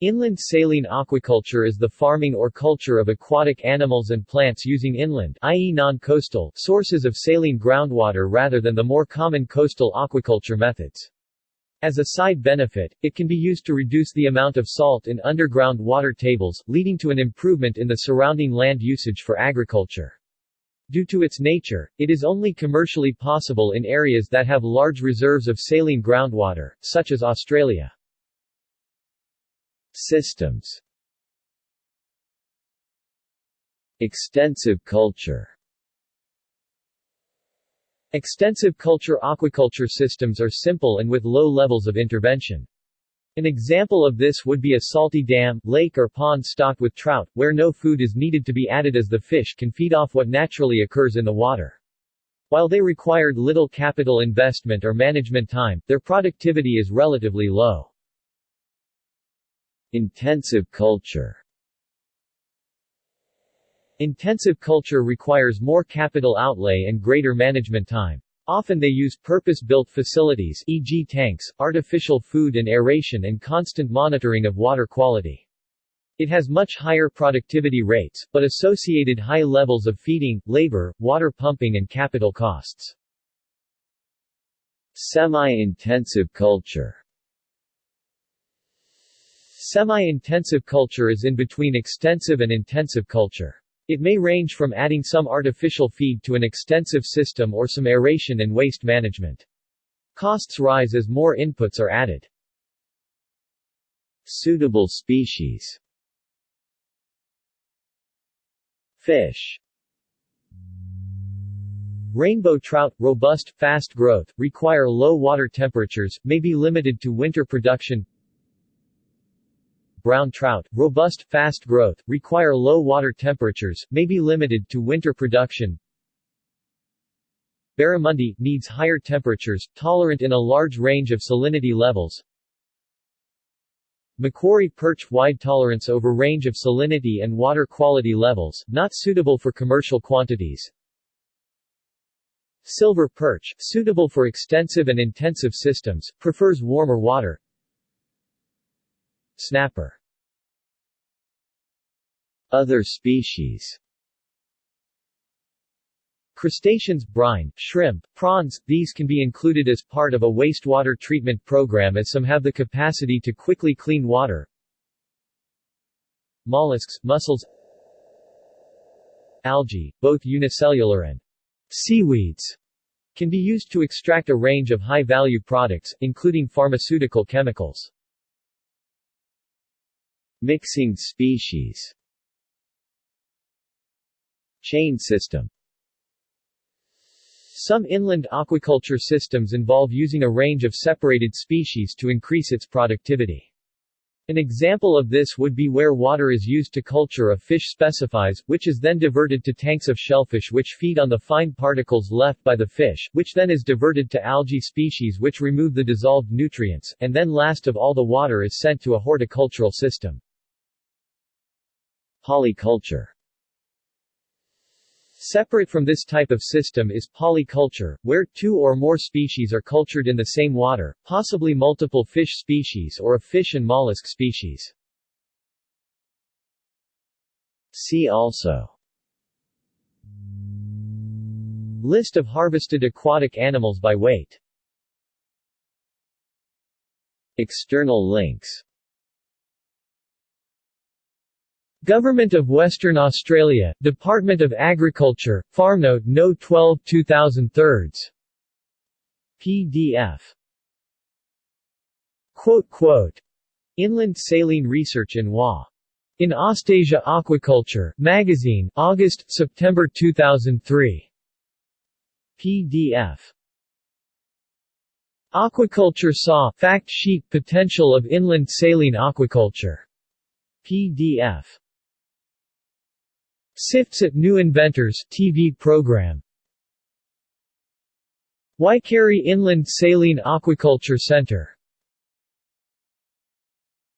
Inland saline aquaculture is the farming or culture of aquatic animals and plants using inland i.e. non-coastal sources of saline groundwater rather than the more common coastal aquaculture methods. As a side benefit, it can be used to reduce the amount of salt in underground water tables, leading to an improvement in the surrounding land usage for agriculture. Due to its nature, it is only commercially possible in areas that have large reserves of saline groundwater, such as Australia. Systems Extensive culture Extensive culture aquaculture systems are simple and with low levels of intervention. An example of this would be a salty dam, lake or pond stocked with trout, where no food is needed to be added as the fish can feed off what naturally occurs in the water. While they required little capital investment or management time, their productivity is relatively low. Intensive culture Intensive culture requires more capital outlay and greater management time. Often they use purpose-built facilities e.g. tanks, artificial food and aeration and constant monitoring of water quality. It has much higher productivity rates, but associated high levels of feeding, labor, water pumping and capital costs. Semi-intensive culture Semi-intensive culture is in between extensive and intensive culture. It may range from adding some artificial feed to an extensive system or some aeration and waste management. Costs rise as more inputs are added. Suitable species Fish Rainbow trout, robust, fast growth, require low water temperatures, may be limited to winter production brown trout, robust, fast growth, require low water temperatures, may be limited to winter production. Barramundi, needs higher temperatures, tolerant in a large range of salinity levels. Macquarie perch wide tolerance over range of salinity and water quality levels, not suitable for commercial quantities. Silver perch, suitable for extensive and intensive systems, prefers warmer water. Snapper Other species Crustaceans, brine, shrimp, prawns, these can be included as part of a wastewater treatment program as some have the capacity to quickly clean water. Mollusks, mussels Algae, both unicellular and seaweeds, can be used to extract a range of high-value products, including pharmaceutical chemicals. Mixing species Chain system Some inland aquaculture systems involve using a range of separated species to increase its productivity. An example of this would be where water is used to culture a fish specifies, which is then diverted to tanks of shellfish which feed on the fine particles left by the fish, which then is diverted to algae species which remove the dissolved nutrients, and then last of all the water is sent to a horticultural system. Polyculture. Separate from this type of system is polyculture, where two or more species are cultured in the same water, possibly multiple fish species or a fish and mollusk species. See also. List of harvested aquatic animals by weight. External links Government of Western Australia, Department of Agriculture, FarmNote No 12 2003 PDF quote, quote, Inland Saline Research in WA. In Austasia Aquaculture, Magazine, August, September 2003. PDF Aquaculture SAW Fact Sheet Potential of Inland Saline Aquaculture. PDF SIFTS at New Inventors TV program. Waikari Inland Saline Aquaculture Center